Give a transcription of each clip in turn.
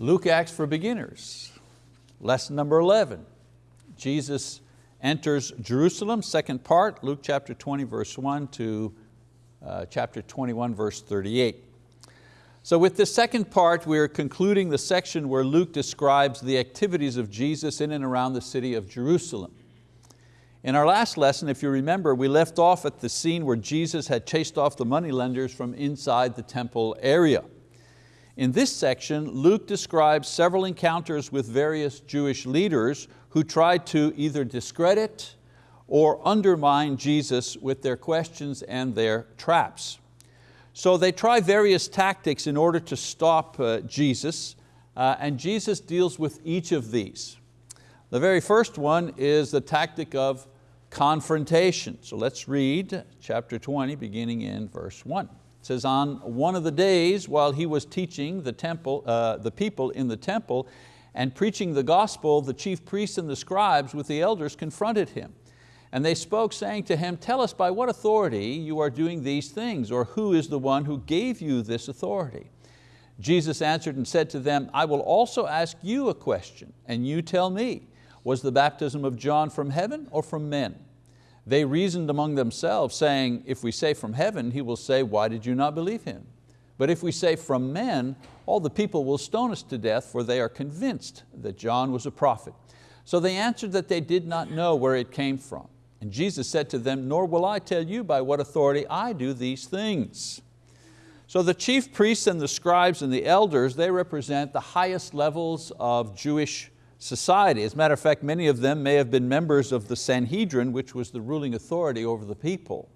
Luke Acts for Beginners, lesson number 11. Jesus enters Jerusalem, second part, Luke chapter 20 verse 1 to uh, chapter 21 verse 38. So with this second part, we're concluding the section where Luke describes the activities of Jesus in and around the city of Jerusalem. In our last lesson, if you remember, we left off at the scene where Jesus had chased off the moneylenders from inside the temple area. In this section, Luke describes several encounters with various Jewish leaders who tried to either discredit or undermine Jesus with their questions and their traps. So they try various tactics in order to stop uh, Jesus, uh, and Jesus deals with each of these. The very first one is the tactic of confrontation. So let's read chapter 20, beginning in verse one. It says, on one of the days while he was teaching the, temple, uh, the people in the temple and preaching the gospel, the chief priests and the scribes with the elders confronted him. And they spoke saying to him, tell us by what authority you are doing these things, or who is the one who gave you this authority? Jesus answered and said to them, I will also ask you a question, and you tell me, was the baptism of John from heaven or from men? They reasoned among themselves, saying, if we say from heaven, he will say, why did you not believe him? But if we say from men, all the people will stone us to death, for they are convinced that John was a prophet. So they answered that they did not know where it came from. And Jesus said to them, nor will I tell you by what authority I do these things. So the chief priests and the scribes and the elders, they represent the highest levels of Jewish society. As a matter of fact, many of them may have been members of the Sanhedrin, which was the ruling authority over the people.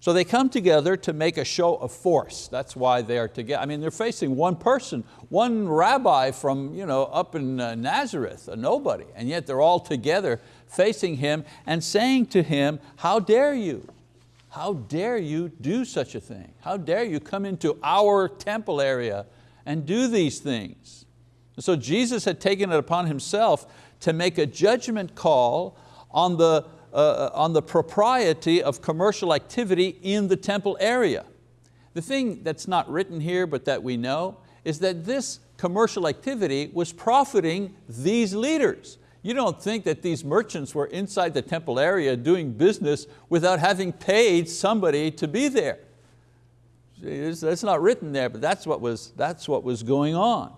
So they come together to make a show of force. That's why they are together. I mean, they're facing one person, one rabbi from you know, up in uh, Nazareth, a nobody, and yet they're all together facing him and saying to him, how dare you? How dare you do such a thing? How dare you come into our temple area and do these things? And so Jesus had taken it upon himself to make a judgment call on the, uh, on the propriety of commercial activity in the temple area. The thing that's not written here but that we know is that this commercial activity was profiting these leaders. You don't think that these merchants were inside the temple area doing business without having paid somebody to be there. That's not written there, but that's what was, that's what was going on.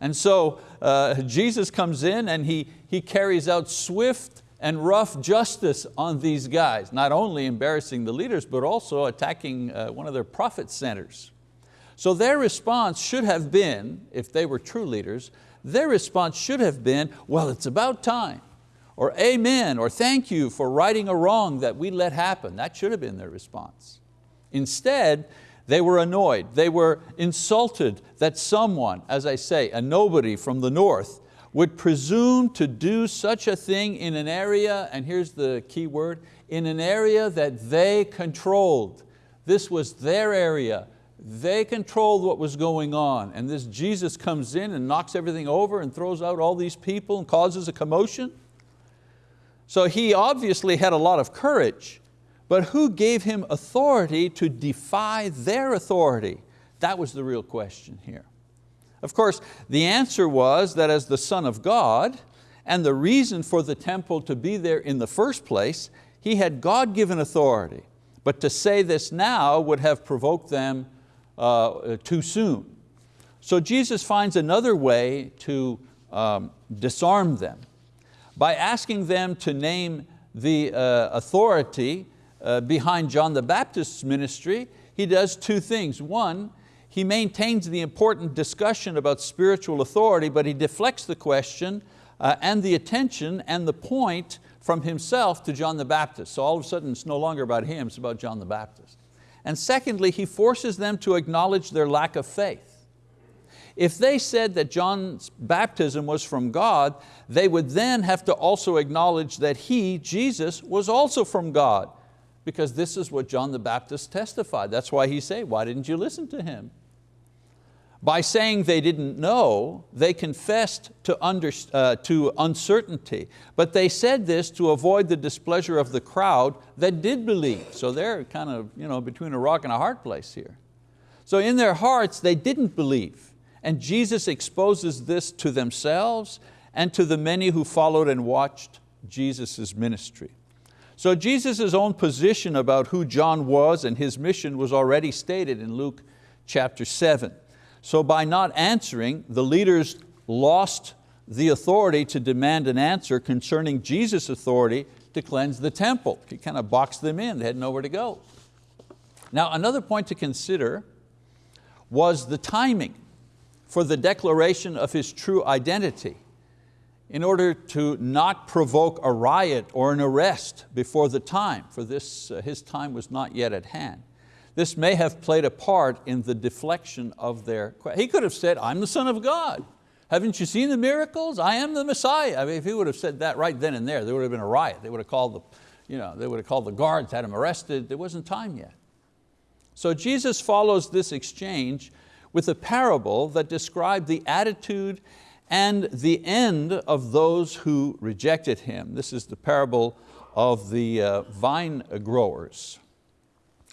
And so uh, Jesus comes in and he, he carries out swift and rough justice on these guys, not only embarrassing the leaders, but also attacking uh, one of their profit centers. So their response should have been, if they were true leaders, their response should have been, well, it's about time, or amen, or thank you for righting a wrong that we let happen. That should have been their response. Instead, they were annoyed, they were insulted that someone, as I say, a nobody from the north, would presume to do such a thing in an area, and here's the key word, in an area that they controlled. This was their area. They controlled what was going on. And this Jesus comes in and knocks everything over and throws out all these people and causes a commotion. So he obviously had a lot of courage. But who gave him authority to defy their authority? That was the real question here. Of course, the answer was that as the Son of God, and the reason for the temple to be there in the first place, he had God-given authority. But to say this now would have provoked them uh, too soon. So Jesus finds another way to um, disarm them by asking them to name the uh, authority uh, behind John the Baptist's ministry, he does two things. One, he maintains the important discussion about spiritual authority, but he deflects the question uh, and the attention and the point from himself to John the Baptist. So all of a sudden it's no longer about him, it's about John the Baptist. And secondly, he forces them to acknowledge their lack of faith. If they said that John's baptism was from God, they would then have to also acknowledge that he, Jesus, was also from God because this is what John the Baptist testified. That's why he said, why didn't you listen to him? By saying they didn't know, they confessed to, under, uh, to uncertainty, but they said this to avoid the displeasure of the crowd that did believe. So they're kind of you know, between a rock and a hard place here. So in their hearts, they didn't believe. And Jesus exposes this to themselves and to the many who followed and watched Jesus' ministry. So Jesus' own position about who John was and his mission was already stated in Luke chapter seven. So by not answering, the leaders lost the authority to demand an answer concerning Jesus' authority to cleanse the temple. He kind of boxed them in, they had nowhere to go. Now another point to consider was the timing for the declaration of his true identity in order to not provoke a riot or an arrest before the time, for this, uh, his time was not yet at hand. This may have played a part in the deflection of their, he could have said, I'm the son of God. Haven't you seen the miracles? I am the Messiah. I mean, if he would have said that right then and there, there would have been a riot. They would have called the, you know, they would have called the guards, had him arrested. There wasn't time yet. So Jesus follows this exchange with a parable that described the attitude and the end of those who rejected Him. This is the parable of the uh, vine growers.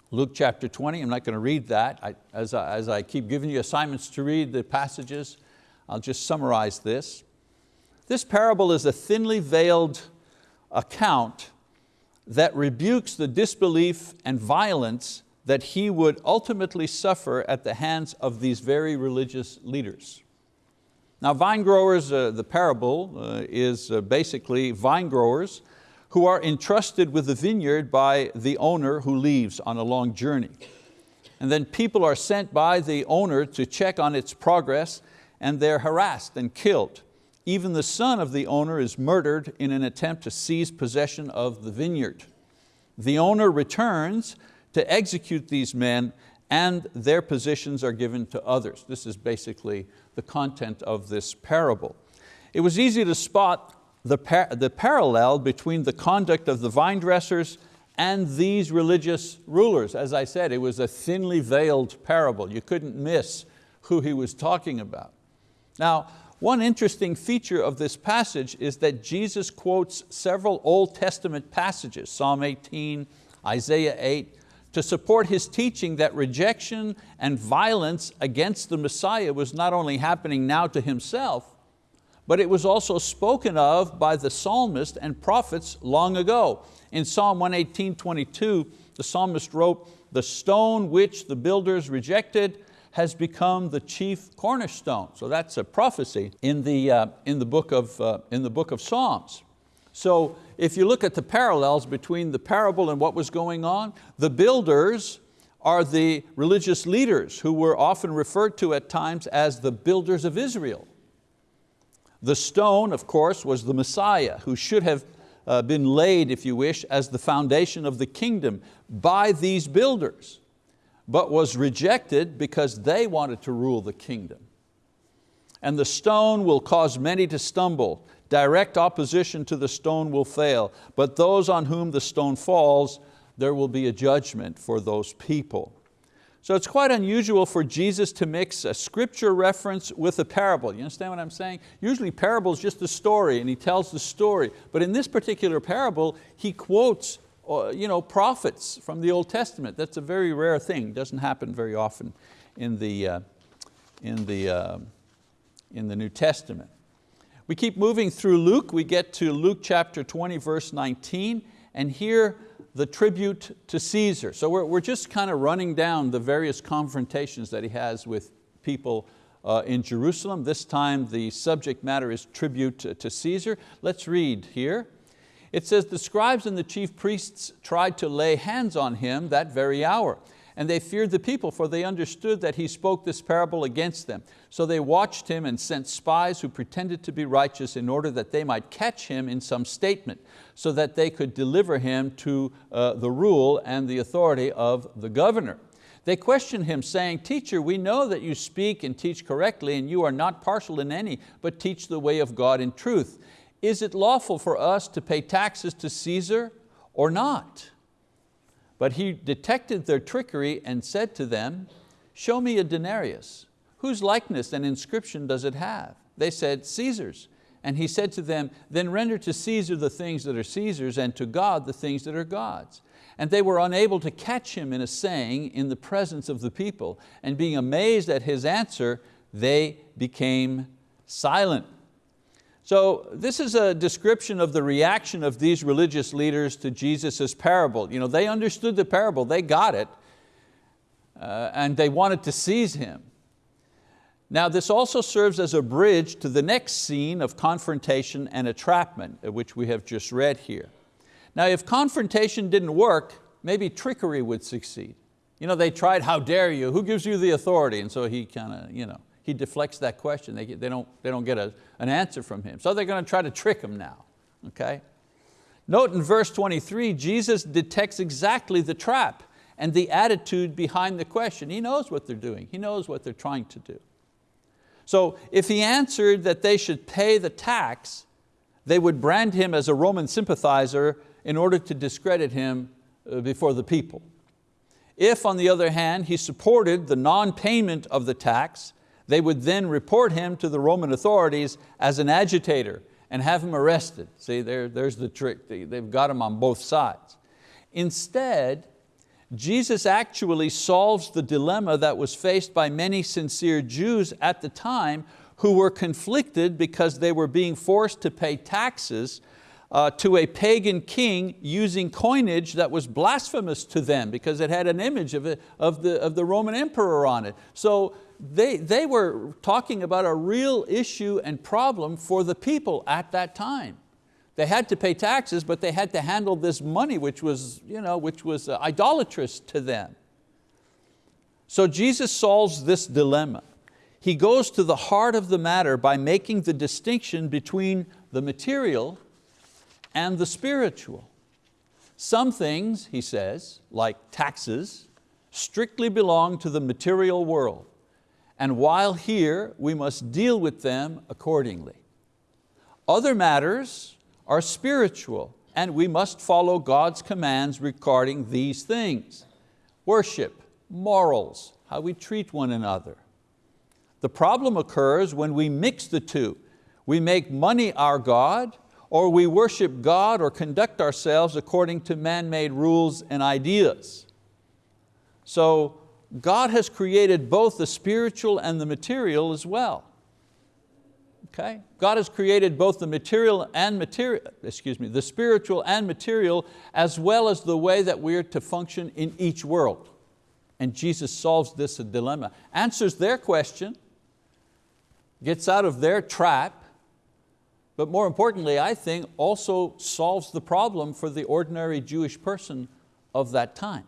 Luke chapter 20, I'm not going to read that. I, as, I, as I keep giving you assignments to read the passages, I'll just summarize this. This parable is a thinly veiled account that rebukes the disbelief and violence that he would ultimately suffer at the hands of these very religious leaders. Now vine growers, uh, the parable uh, is uh, basically vine growers who are entrusted with the vineyard by the owner who leaves on a long journey. And then people are sent by the owner to check on its progress and they're harassed and killed. Even the son of the owner is murdered in an attempt to seize possession of the vineyard. The owner returns to execute these men and their positions are given to others. This is basically the content of this parable. It was easy to spot the, par the parallel between the conduct of the vine dressers and these religious rulers. As I said, it was a thinly veiled parable. You couldn't miss who he was talking about. Now, one interesting feature of this passage is that Jesus quotes several Old Testament passages, Psalm 18, Isaiah 8, to support his teaching that rejection and violence against the Messiah was not only happening now to himself, but it was also spoken of by the psalmist and prophets long ago. In Psalm 118, 22, the psalmist wrote, the stone which the builders rejected has become the chief cornerstone. So that's a prophecy in the, uh, in the, book, of, uh, in the book of Psalms. So if you look at the parallels between the parable and what was going on, the builders are the religious leaders who were often referred to at times as the builders of Israel. The stone, of course, was the Messiah who should have uh, been laid, if you wish, as the foundation of the kingdom by these builders but was rejected because they wanted to rule the kingdom. And the stone will cause many to stumble. Direct opposition to the stone will fail, but those on whom the stone falls, there will be a judgment for those people. So it's quite unusual for Jesus to mix a scripture reference with a parable. You understand what I'm saying? Usually parable is just a story and he tells the story, but in this particular parable, he quotes you know, prophets from the Old Testament. That's a very rare thing, doesn't happen very often in the, uh, in the, uh, in the New Testament. We keep moving through Luke, we get to Luke chapter 20, verse 19, and here the tribute to Caesar. So we're, we're just kind of running down the various confrontations that he has with people uh, in Jerusalem. This time the subject matter is tribute to, to Caesar. Let's read here. It says, the scribes and the chief priests tried to lay hands on him that very hour. And they feared the people, for they understood that he spoke this parable against them. So they watched him and sent spies who pretended to be righteous in order that they might catch him in some statement, so that they could deliver him to uh, the rule and the authority of the governor. They questioned him saying, teacher, we know that you speak and teach correctly and you are not partial in any, but teach the way of God in truth is it lawful for us to pay taxes to Caesar or not? But he detected their trickery and said to them, show me a denarius. Whose likeness and inscription does it have? They said, Caesar's. And he said to them, then render to Caesar the things that are Caesar's and to God the things that are God's. And they were unable to catch him in a saying in the presence of the people. And being amazed at his answer, they became silent. So this is a description of the reaction of these religious leaders to Jesus' parable. You know, they understood the parable, they got it, uh, and they wanted to seize him. Now this also serves as a bridge to the next scene of confrontation and entrapment, uh, which we have just read here. Now if confrontation didn't work, maybe trickery would succeed. You know, they tried, how dare you, who gives you the authority? And so he kind of, you know, he deflects that question. They, they, don't, they don't get a, an answer from him. So they're going to try to trick him now, okay? Note in verse 23, Jesus detects exactly the trap and the attitude behind the question. He knows what they're doing. He knows what they're trying to do. So if he answered that they should pay the tax, they would brand him as a Roman sympathizer in order to discredit him uh, before the people. If, on the other hand, he supported the non-payment of the tax, they would then report him to the Roman authorities as an agitator and have him arrested. See, there, there's the trick. They've got him on both sides. Instead, Jesus actually solves the dilemma that was faced by many sincere Jews at the time who were conflicted because they were being forced to pay taxes uh, to a pagan king using coinage that was blasphemous to them because it had an image of, it, of, the, of the Roman emperor on it. So they, they were talking about a real issue and problem for the people at that time. They had to pay taxes, but they had to handle this money which was, you know, which was uh, idolatrous to them. So Jesus solves this dilemma. He goes to the heart of the matter by making the distinction between the material and the spiritual. Some things, he says, like taxes, strictly belong to the material world. And while here, we must deal with them accordingly. Other matters are spiritual and we must follow God's commands regarding these things. Worship, morals, how we treat one another. The problem occurs when we mix the two. We make money our God or we worship God or conduct ourselves according to man-made rules and ideas. So God has created both the spiritual and the material as well. Okay? God has created both the material and material, excuse me, the spiritual and material as well as the way that we're to function in each world. And Jesus solves this dilemma, answers their question, gets out of their trap, but more importantly, I think, also solves the problem for the ordinary Jewish person of that time.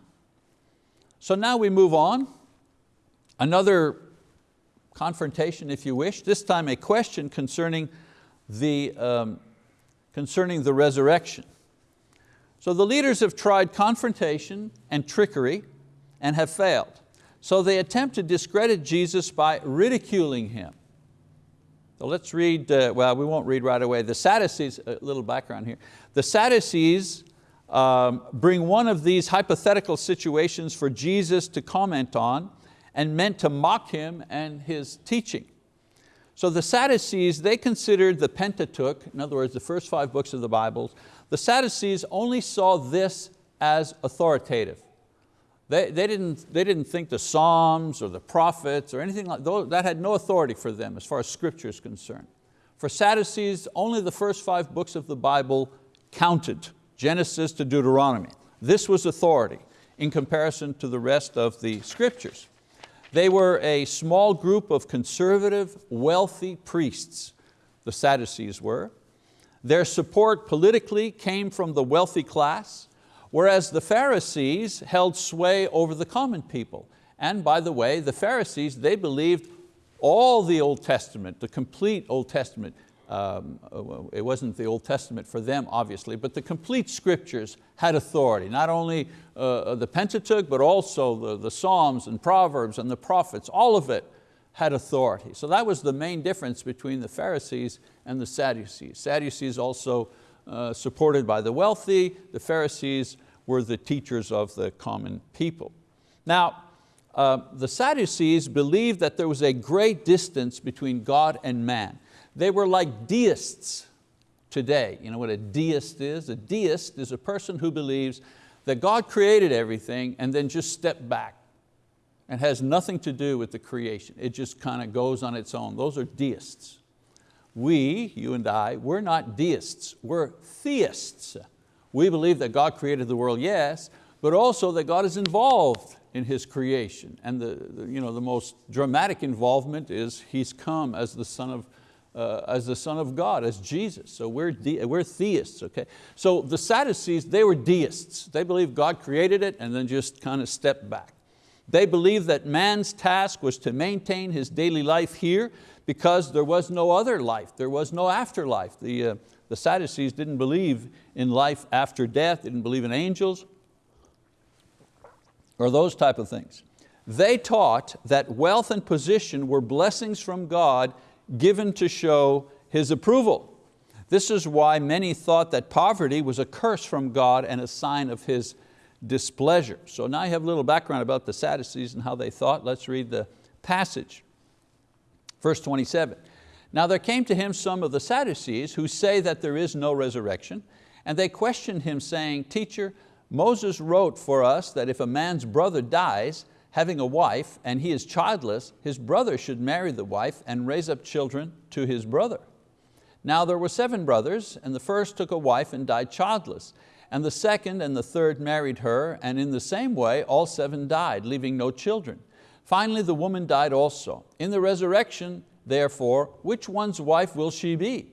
So now we move on. Another confrontation, if you wish, this time a question concerning the, um, concerning the resurrection. So the leaders have tried confrontation and trickery and have failed. So they attempt to discredit Jesus by ridiculing Him. So let's read, uh, well, we won't read right away. The Sadducees, a little background here. The Sadducees um, bring one of these hypothetical situations for Jesus to comment on and meant to mock Him and His teaching. So the Sadducees, they considered the Pentateuch, in other words, the first five books of the Bible, the Sadducees only saw this as authoritative. They, they, didn't, they didn't think the Psalms or the prophets or anything like that, that had no authority for them as far as scripture is concerned. For Sadducees, only the first five books of the Bible counted, Genesis to Deuteronomy. This was authority in comparison to the rest of the scriptures. They were a small group of conservative, wealthy priests, the Sadducees were. Their support politically came from the wealthy class, whereas the Pharisees held sway over the common people. And by the way, the Pharisees, they believed all the Old Testament, the complete Old Testament. Um, it wasn't the Old Testament for them, obviously, but the complete scriptures had authority. Not only uh, the Pentateuch, but also the, the Psalms and Proverbs and the prophets, all of it had authority. So that was the main difference between the Pharisees and the Sadducees. Sadducees also uh, supported by the wealthy. The Pharisees were the teachers of the common people. Now, uh, the Sadducees believed that there was a great distance between God and man. They were like deists today. You know what a deist is? A deist is a person who believes that God created everything and then just stepped back and has nothing to do with the creation. It just kind of goes on its own. Those are deists. We, you and I, we're not deists, we're theists. We believe that God created the world, yes, but also that God is involved in His creation. And the, the, you know, the most dramatic involvement is He's come as the Son of, uh, as the Son of God, as Jesus. So we're, we're theists, okay? So the Sadducees, they were deists. They believed God created it and then just kind of stepped back. They believed that man's task was to maintain his daily life here because there was no other life, there was no afterlife. The, uh, the Sadducees didn't believe in life after death, didn't believe in angels, or those type of things. They taught that wealth and position were blessings from God given to show His approval. This is why many thought that poverty was a curse from God and a sign of His displeasure. So now you have a little background about the Sadducees and how they thought. Let's read the passage. Verse 27. Now there came to him some of the Sadducees who say that there is no resurrection, and they questioned him saying, Teacher, Moses wrote for us that if a man's brother dies, having a wife, and he is childless, his brother should marry the wife and raise up children to his brother. Now there were seven brothers, and the first took a wife and died childless, and the second and the third married her, and in the same way all seven died, leaving no children. Finally the woman died also. In the resurrection, therefore, which one's wife will she be?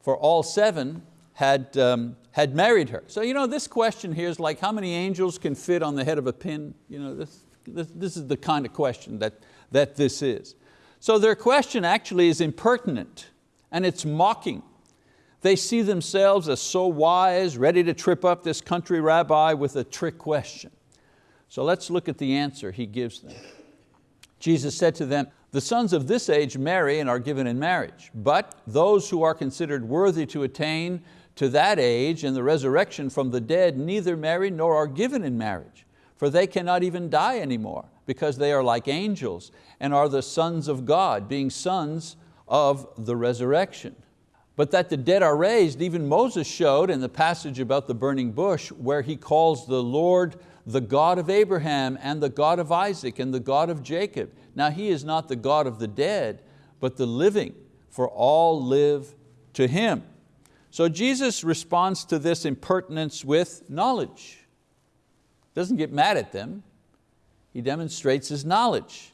For all seven had, um, had married her. So you know, this question here is like how many angels can fit on the head of a pin? You know, this, this, this is the kind of question that, that this is. So their question actually is impertinent and it's mocking. They see themselves as so wise, ready to trip up this country rabbi with a trick question. So let's look at the answer he gives them. Jesus said to them, the sons of this age marry and are given in marriage, but those who are considered worthy to attain to that age and the resurrection from the dead neither marry nor are given in marriage, for they cannot even die anymore, because they are like angels and are the sons of God, being sons of the resurrection. But that the dead are raised, even Moses showed in the passage about the burning bush, where he calls the Lord the God of Abraham and the God of Isaac and the God of Jacob. Now He is not the God of the dead, but the living, for all live to Him. So Jesus responds to this impertinence with knowledge. Doesn't get mad at them. He demonstrates his knowledge.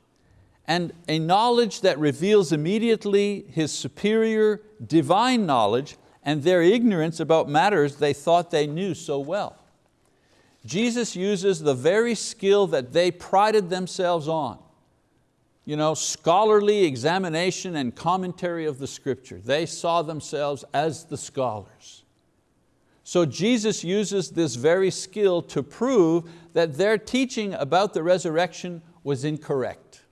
And a knowledge that reveals immediately his superior divine knowledge and their ignorance about matters they thought they knew so well. Jesus uses the very skill that they prided themselves on you know, scholarly examination and commentary of the scripture. They saw themselves as the scholars. So Jesus uses this very skill to prove that their teaching about the resurrection was incorrect.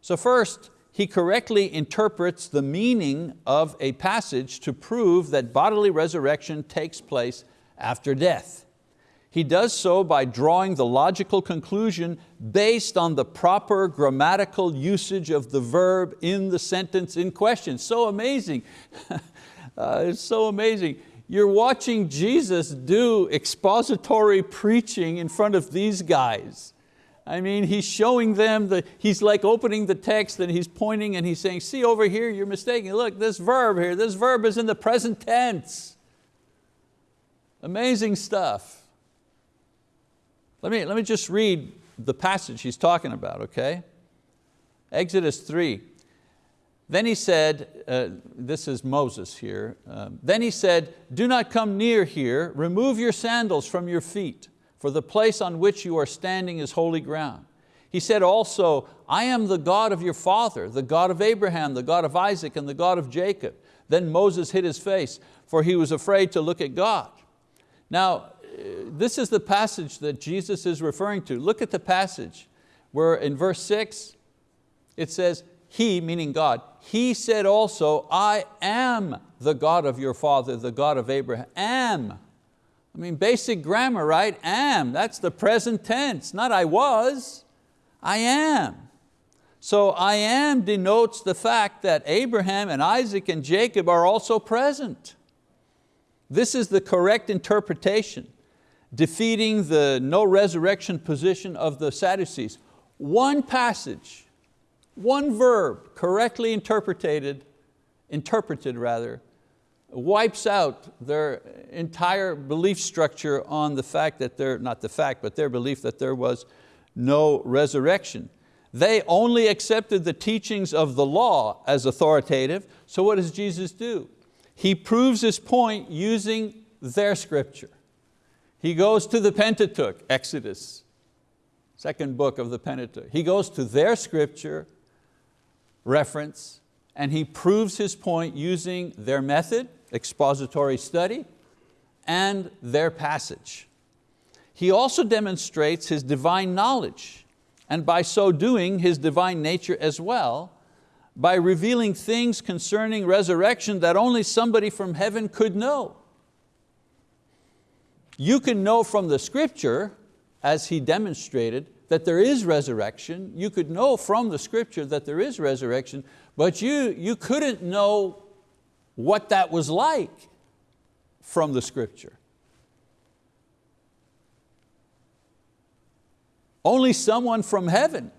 So first, he correctly interprets the meaning of a passage to prove that bodily resurrection takes place after death. He does so by drawing the logical conclusion based on the proper grammatical usage of the verb in the sentence in question. So amazing, uh, it's so amazing. You're watching Jesus do expository preaching in front of these guys. I mean, he's showing them, the, he's like opening the text and he's pointing and he's saying, see over here, you're mistaken. Look, this verb here, this verb is in the present tense. Amazing stuff. Let me, let me just read the passage he's talking about, okay? Exodus 3. Then he said, uh, this is Moses here, um, then he said, do not come near here, remove your sandals from your feet, for the place on which you are standing is holy ground. He said also, I am the God of your father, the God of Abraham, the God of Isaac, and the God of Jacob. Then Moses hid his face, for he was afraid to look at God. Now, this is the passage that Jesus is referring to. Look at the passage where in verse six, it says, He, meaning God, He said also, I am the God of your father, the God of Abraham, am. I mean, basic grammar, right? Am, that's the present tense, not I was, I am. So I am denotes the fact that Abraham and Isaac and Jacob are also present. This is the correct interpretation defeating the no resurrection position of the Sadducees. one passage, one verb correctly interpreted, interpreted rather, wipes out their entire belief structure on the fact that there, not the fact, but their belief that there was no resurrection. They only accepted the teachings of the law as authoritative, so what does Jesus do? He proves his point using their scripture. He goes to the Pentateuch, Exodus, second book of the Pentateuch. He goes to their scripture reference and he proves his point using their method, expository study, and their passage. He also demonstrates his divine knowledge and by so doing his divine nature as well by revealing things concerning resurrection that only somebody from heaven could know. You can know from the scripture, as he demonstrated, that there is resurrection. You could know from the scripture that there is resurrection, but you, you couldn't know what that was like from the scripture. Only someone from heaven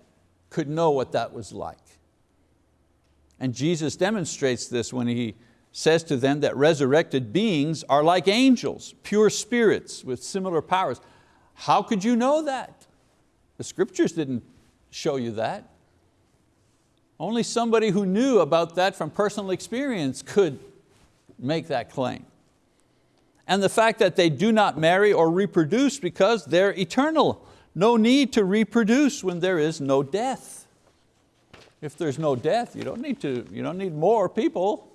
could know what that was like. And Jesus demonstrates this when He says to them that resurrected beings are like angels, pure spirits with similar powers. How could you know that? The scriptures didn't show you that. Only somebody who knew about that from personal experience could make that claim. And the fact that they do not marry or reproduce because they're eternal. No need to reproduce when there is no death. If there's no death, you don't need, to, you don't need more people.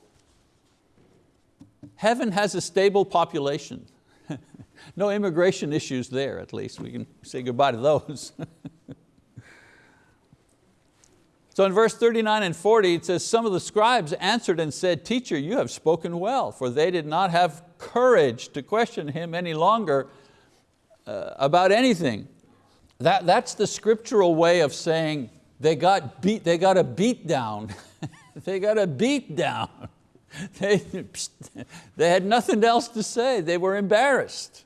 Heaven has a stable population. no immigration issues there, at least. We can say goodbye to those. so in verse 39 and 40, it says, some of the scribes answered and said, teacher, you have spoken well, for they did not have courage to question him any longer uh, about anything. That, that's the scriptural way of saying they got, beat, they got a beat down. they got a beat down. They, they had nothing else to say. They were embarrassed.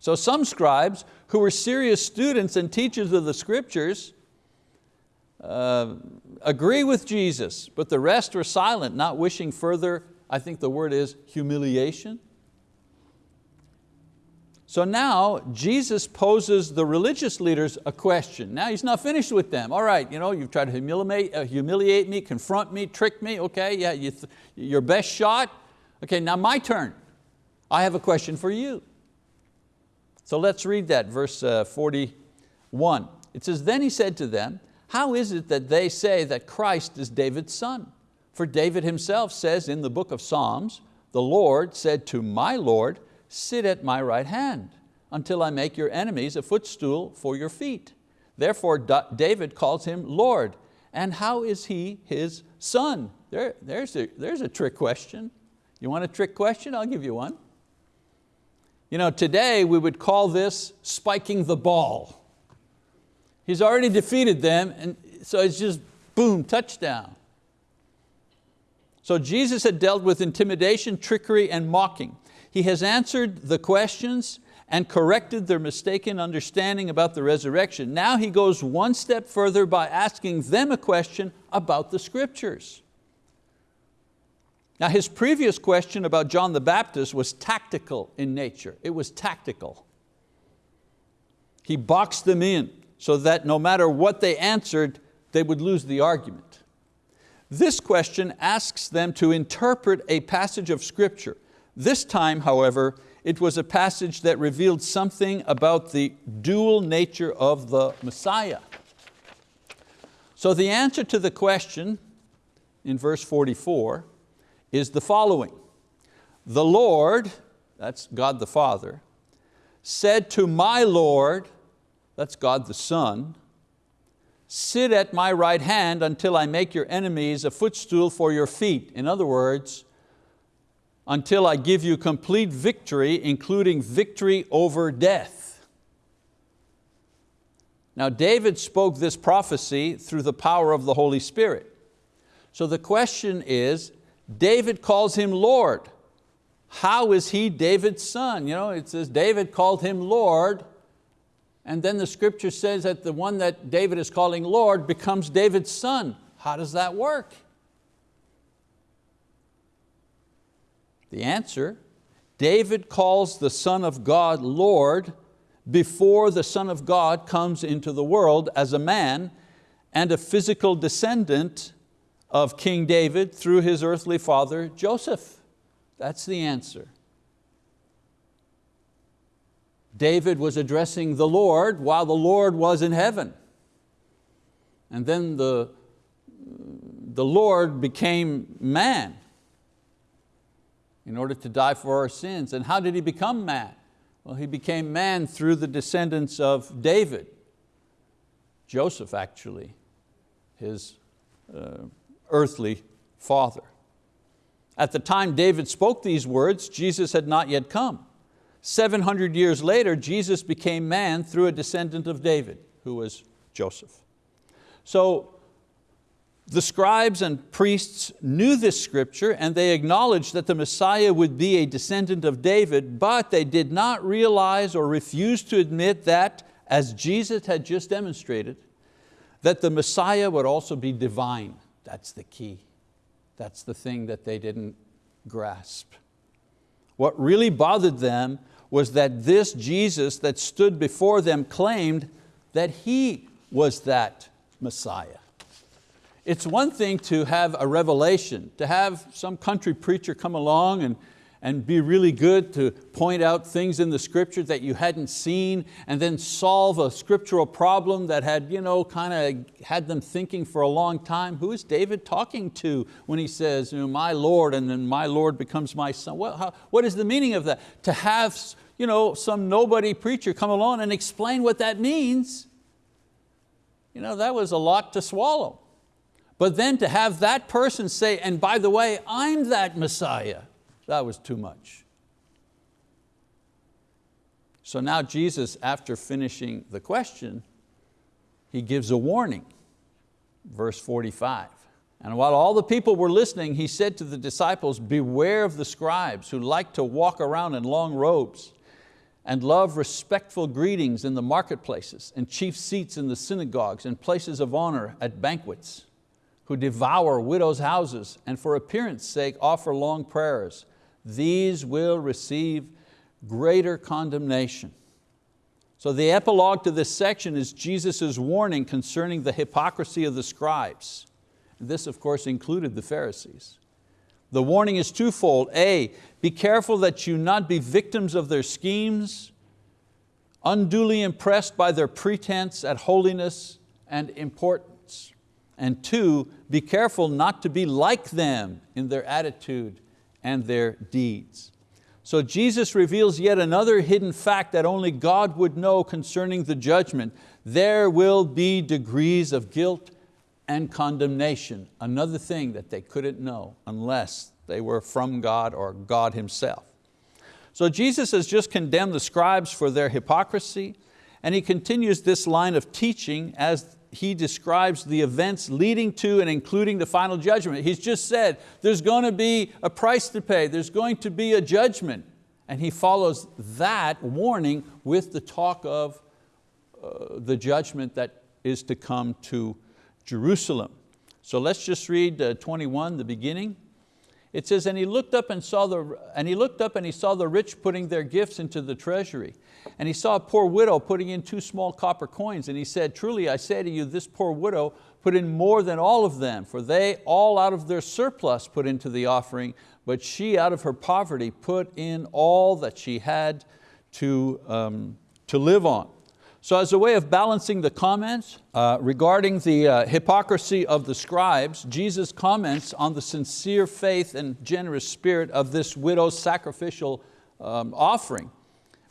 So some scribes who were serious students and teachers of the scriptures uh, agree with Jesus, but the rest were silent, not wishing further, I think the word is humiliation. So now Jesus poses the religious leaders a question. Now he's not finished with them. All right, you know, you've tried to humiliate, uh, humiliate me, confront me, trick me, okay, yeah, you your best shot. Okay, now my turn. I have a question for you. So let's read that, verse uh, 41. It says, then he said to them, how is it that they say that Christ is David's son? For David himself says in the book of Psalms, the Lord said to my Lord, sit at my right hand until I make your enemies a footstool for your feet. Therefore David calls him Lord. And how is he his son? There, there's, a, there's a trick question. You want a trick question? I'll give you one. You know, today we would call this spiking the ball. He's already defeated them and so it's just boom, touchdown. So Jesus had dealt with intimidation, trickery, and mocking. He has answered the questions and corrected their mistaken understanding about the resurrection. Now he goes one step further by asking them a question about the scriptures. Now his previous question about John the Baptist was tactical in nature. It was tactical. He boxed them in so that no matter what they answered, they would lose the argument. This question asks them to interpret a passage of scripture this time, however, it was a passage that revealed something about the dual nature of the Messiah. So the answer to the question in verse 44 is the following. The Lord, that's God the Father, said to my Lord, that's God the Son, sit at my right hand until I make your enemies a footstool for your feet. In other words, until I give you complete victory, including victory over death. Now David spoke this prophecy through the power of the Holy Spirit. So the question is, David calls him Lord. How is he David's son? You know, it says David called him Lord, and then the scripture says that the one that David is calling Lord becomes David's son. How does that work? The answer, David calls the Son of God Lord before the Son of God comes into the world as a man and a physical descendant of King David through his earthly father Joseph. That's the answer. David was addressing the Lord while the Lord was in heaven. And then the, the Lord became man in order to die for our sins. And how did He become man? Well, He became man through the descendants of David. Joseph actually, his uh, earthly father. At the time David spoke these words, Jesus had not yet come. 700 years later, Jesus became man through a descendant of David, who was Joseph. So the scribes and priests knew this scripture and they acknowledged that the Messiah would be a descendant of David, but they did not realize or refuse to admit that, as Jesus had just demonstrated, that the Messiah would also be divine. That's the key. That's the thing that they didn't grasp. What really bothered them was that this Jesus that stood before them claimed that He was that Messiah. It's one thing to have a revelation, to have some country preacher come along and, and be really good to point out things in the scripture that you hadn't seen and then solve a scriptural problem that had you know, kind of had them thinking for a long time. Who is David talking to when he says, you know, my Lord and then my Lord becomes my son? What, how, what is the meaning of that? To have you know, some nobody preacher come along and explain what that means, you know, that was a lot to swallow. But then to have that person say, and by the way, I'm that Messiah, that was too much. So now Jesus, after finishing the question, he gives a warning, verse 45. And while all the people were listening, he said to the disciples, beware of the scribes who like to walk around in long robes and love respectful greetings in the marketplaces and chief seats in the synagogues and places of honor at banquets, who devour widows' houses and for appearance sake offer long prayers. These will receive greater condemnation. So the epilogue to this section is Jesus' warning concerning the hypocrisy of the scribes. This of course included the Pharisees. The warning is twofold. A, be careful that you not be victims of their schemes, unduly impressed by their pretense at holiness and importance. And two, be careful not to be like them in their attitude and their deeds. So Jesus reveals yet another hidden fact that only God would know concerning the judgment. There will be degrees of guilt and condemnation, another thing that they couldn't know unless they were from God or God Himself. So Jesus has just condemned the scribes for their hypocrisy and He continues this line of teaching as He describes the events leading to and including the final judgment. He's just said there's going to be a price to pay, there's going to be a judgment. And He follows that warning with the talk of uh, the judgment that is to come to Jerusalem. So let's just read uh, 21, the beginning. It says, and he looked up and saw the, and he looked up and he saw the rich putting their gifts into the treasury. And he saw a poor widow putting in two small copper coins. And he said, truly I say to you, this poor widow put in more than all of them, for they all out of their surplus put into the offering, but she out of her poverty put in all that she had to, um, to live on. So as a way of balancing the comments uh, regarding the uh, hypocrisy of the scribes, Jesus comments on the sincere faith and generous spirit of this widow's sacrificial um, offering.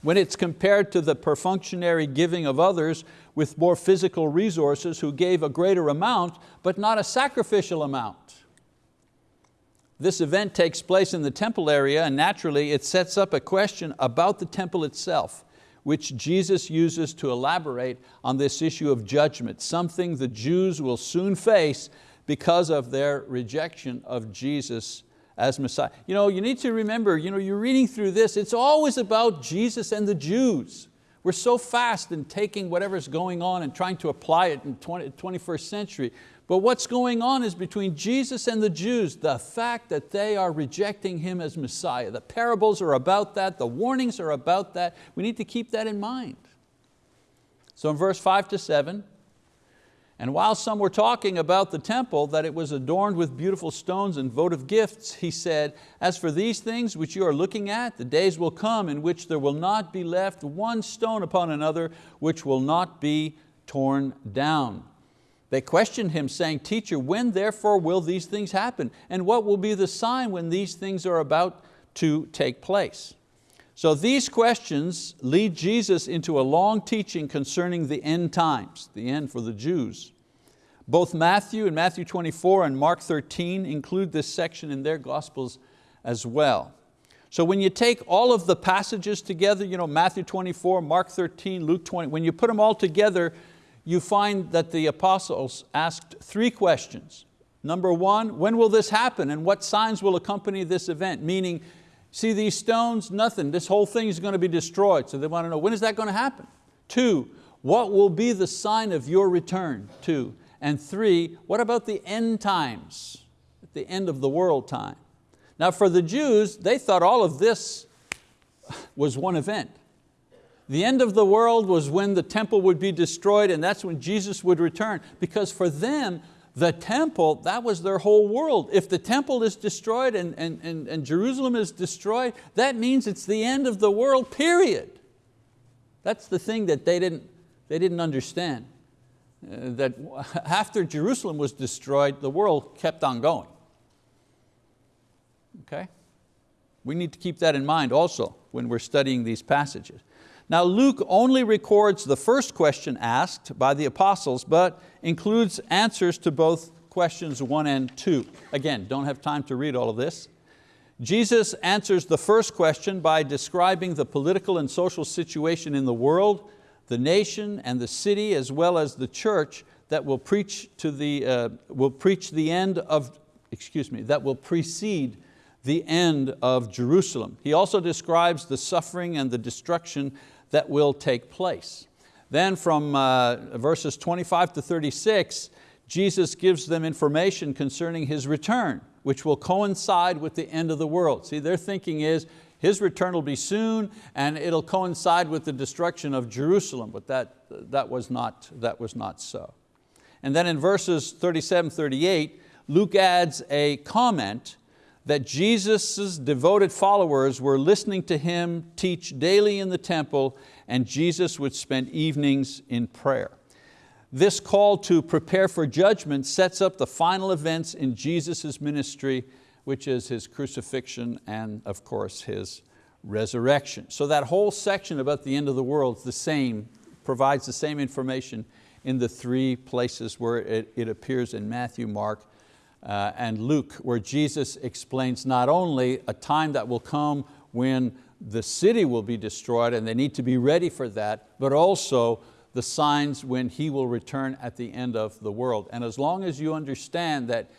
When it's compared to the perfunctory giving of others with more physical resources who gave a greater amount, but not a sacrificial amount. This event takes place in the temple area and naturally it sets up a question about the temple itself which Jesus uses to elaborate on this issue of judgment, something the Jews will soon face because of their rejection of Jesus as Messiah. You, know, you need to remember, you know, you're reading through this, it's always about Jesus and the Jews. We're so fast in taking whatever's going on and trying to apply it in 20, 21st century. But what's going on is between Jesus and the Jews, the fact that they are rejecting Him as Messiah. The parables are about that, the warnings are about that. We need to keep that in mind. So in verse five to seven, and while some were talking about the temple, that it was adorned with beautiful stones and votive gifts, he said, as for these things which you are looking at, the days will come in which there will not be left one stone upon another, which will not be torn down. They questioned him saying, teacher, when therefore will these things happen? And what will be the sign when these things are about to take place? So these questions lead Jesus into a long teaching concerning the end times, the end for the Jews. Both Matthew and Matthew 24 and Mark 13 include this section in their Gospels as well. So when you take all of the passages together, you know, Matthew 24, Mark 13, Luke 20, when you put them all together, you find that the apostles asked three questions. Number one, when will this happen and what signs will accompany this event? Meaning, See these stones? Nothing. This whole thing is going to be destroyed. So they want to know, when is that going to happen? Two, what will be the sign of your return? Two. And three, what about the end times? At the end of the world time. Now for the Jews, they thought all of this was one event. The end of the world was when the temple would be destroyed and that's when Jesus would return. Because for them, the temple, that was their whole world. If the temple is destroyed and, and, and, and Jerusalem is destroyed, that means it's the end of the world, period. That's the thing that they didn't, they didn't understand. Uh, that after Jerusalem was destroyed, the world kept on going. Okay? We need to keep that in mind also when we're studying these passages. Now Luke only records the first question asked by the apostles, but includes answers to both questions one and two. Again, don't have time to read all of this. Jesus answers the first question by describing the political and social situation in the world, the nation and the city, as well as the church that will preach, to the, uh, will preach the end of, excuse me, that will precede the end of Jerusalem. He also describes the suffering and the destruction that will take place. Then from uh, verses 25 to 36, Jesus gives them information concerning His return, which will coincide with the end of the world. See, their thinking is, His return will be soon and it'll coincide with the destruction of Jerusalem, but that, that, was, not, that was not so. And then in verses 37, 38, Luke adds a comment that Jesus' devoted followers were listening to Him teach daily in the temple and Jesus would spend evenings in prayer. This call to prepare for judgment sets up the final events in Jesus' ministry, which is His crucifixion and of course His resurrection. So that whole section about the end of the world is the same, provides the same information in the three places where it, it appears in Matthew, Mark, uh, and Luke, where Jesus explains not only a time that will come when the city will be destroyed and they need to be ready for that, but also the signs when He will return at the end of the world. And as long as you understand that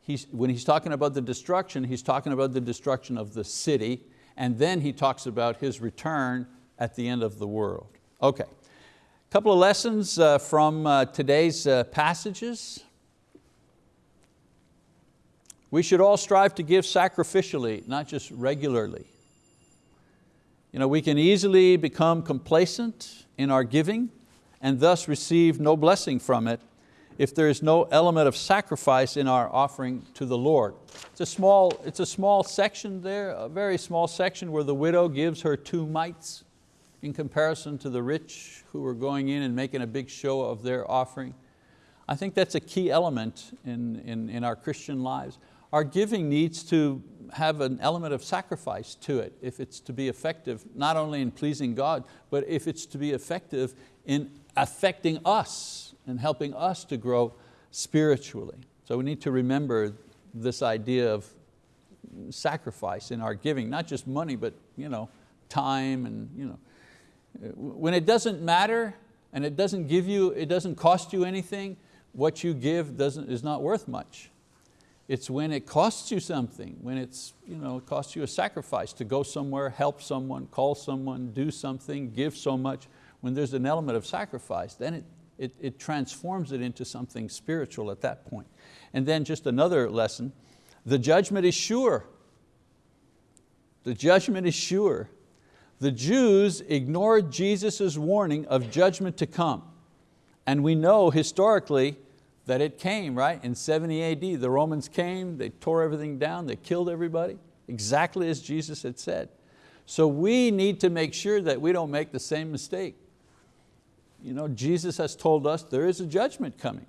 he's, when He's talking about the destruction, He's talking about the destruction of the city, and then He talks about His return at the end of the world. Okay, a couple of lessons uh, from uh, today's uh, passages. We should all strive to give sacrificially, not just regularly. You know, we can easily become complacent in our giving and thus receive no blessing from it if there is no element of sacrifice in our offering to the Lord. It's a small, it's a small section there, a very small section where the widow gives her two mites in comparison to the rich who are going in and making a big show of their offering. I think that's a key element in, in, in our Christian lives our giving needs to have an element of sacrifice to it if it's to be effective, not only in pleasing God, but if it's to be effective in affecting us and helping us to grow spiritually. So we need to remember this idea of sacrifice in our giving, not just money, but you know, time and you know. When it doesn't matter and it doesn't give you, it doesn't cost you anything, what you give doesn't, is not worth much. It's when it costs you something, when it's, you know, it costs you a sacrifice to go somewhere, help someone, call someone, do something, give so much. when there's an element of sacrifice, then it, it, it transforms it into something spiritual at that point. And then just another lesson, the judgment is sure. The judgment is sure. The Jews ignored Jesus' warning of judgment to come. And we know historically that it came, right? In 70 AD, the Romans came, they tore everything down, they killed everybody, exactly as Jesus had said. So we need to make sure that we don't make the same mistake. You know, Jesus has told us there is a judgment coming.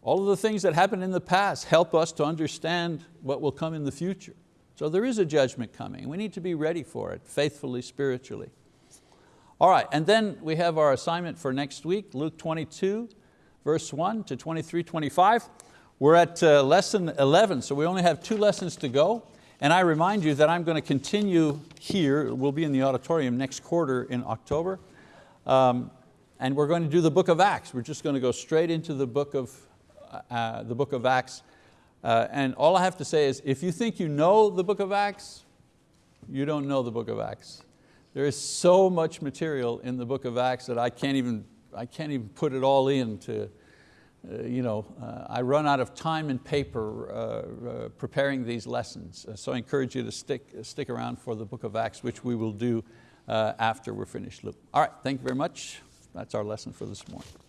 All of the things that happened in the past help us to understand what will come in the future. So there is a judgment coming. We need to be ready for it, faithfully, spiritually. All right, and then we have our assignment for next week, Luke 22, verse 1 to 23, 25. We're at uh, lesson 11, so we only have two lessons to go. And I remind you that I'm going to continue here, we'll be in the auditorium next quarter in October. Um, and we're going to do the book of Acts. We're just going to go straight into the book of, uh, the book of Acts. Uh, and all I have to say is, if you think you know the book of Acts, you don't know the book of Acts. There is so much material in the book of Acts that I can't even, I can't even put it all in to, uh, you know, uh, I run out of time and paper uh, uh preparing these lessons. Uh, so I encourage you to stick, stick around for the book of Acts, which we will do after we're finished. All right, thank you very much. That's our lesson for this morning.